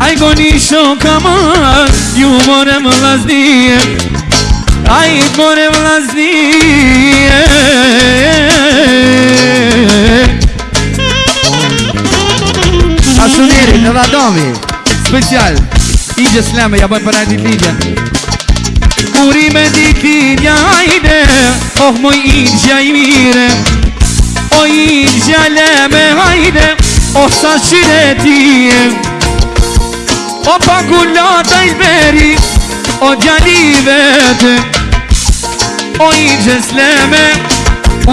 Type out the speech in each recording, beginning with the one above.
Ai goni shokama ju morem vlaznije Ai morem vlaznije Asuneri në vadomi Special Ige sleme ja bëj për ajti lidja Kurime di kinja ajde Oh moj ingja i mire Kurime di kinja O po i gjale me hajde O sa qire O pakullata i beri O gjali vete O i gjesleme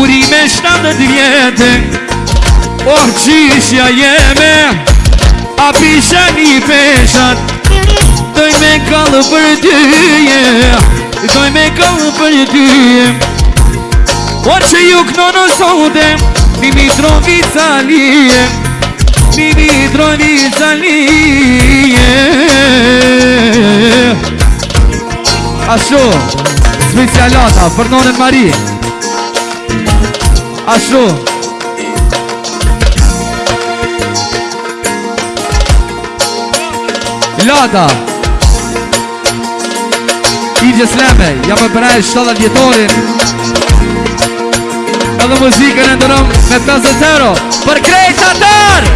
Uri me shtatët vjetë O qishja jeme A pishe një peshat Doj me kallë për dyje Doj me kallë për dyje Por që ju kënonë sote Nimi drovi zalije Nimi drovi zalije Ashtu Specialata për nonën Mari Ashtu Lata Ije Sleme Jam e përrejt 7 djetorin Edhe muzikën e ndërëm me 50 euro Për krejt të tërë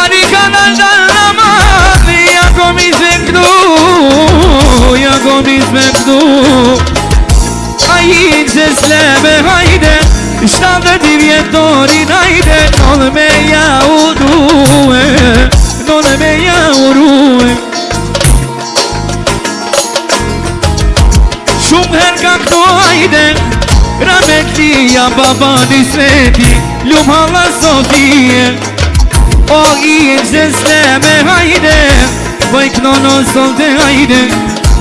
Ani ka dalë në mërë Ja kom ishme këtu Ja kom ishme këtu A i që sleve hajde Shtavë të divjetorin hajde Nëllë me ja u du dia baba di sveti Ljum hala zotie O i e zesne me hajde Vaj këno në sot dhe hajde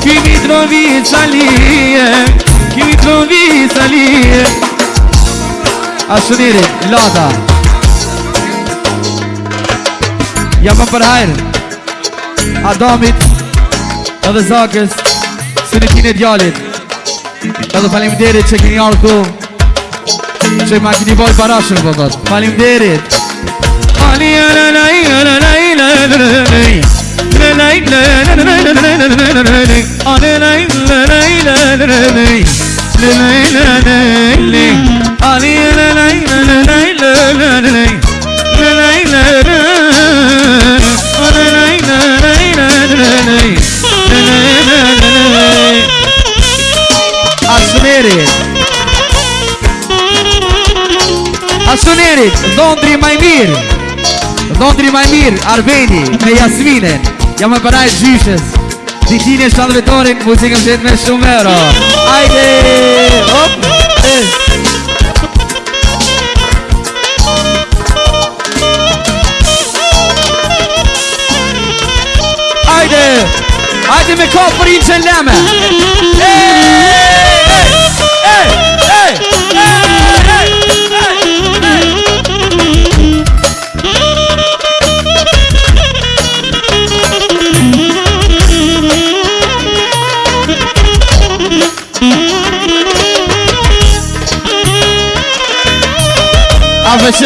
Ky mitrovi e Ky mitrovi e A shumire, lada Ja më përhajr Adamit Edhe zakës Së në kine djallit Edhe falim dherit që kini janë këmë Че макни бой парашен бабат. Фалимдерит. Ali la la la la Asmeri Tunerit Dondri Majmir Dondri Majmir, Arbeni Me Jasminen Jam e paraj gjyshes Dikini e shtandë vetorin Muzikëm qëtë me shumë euro Ajde Hop Ajde Ajde me kohë për inë që lëme A fechei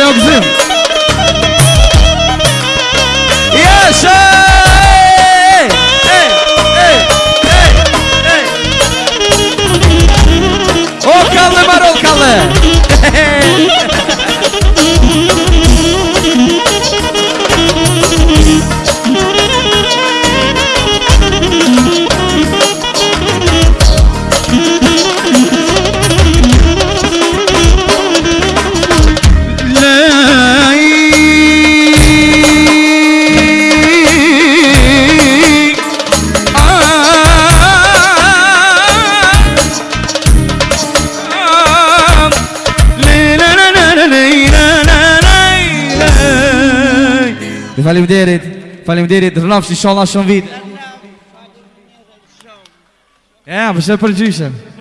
Dhe falim derit, falim derit, dhe shumë vitë. Ja, përshë për gjyshëm.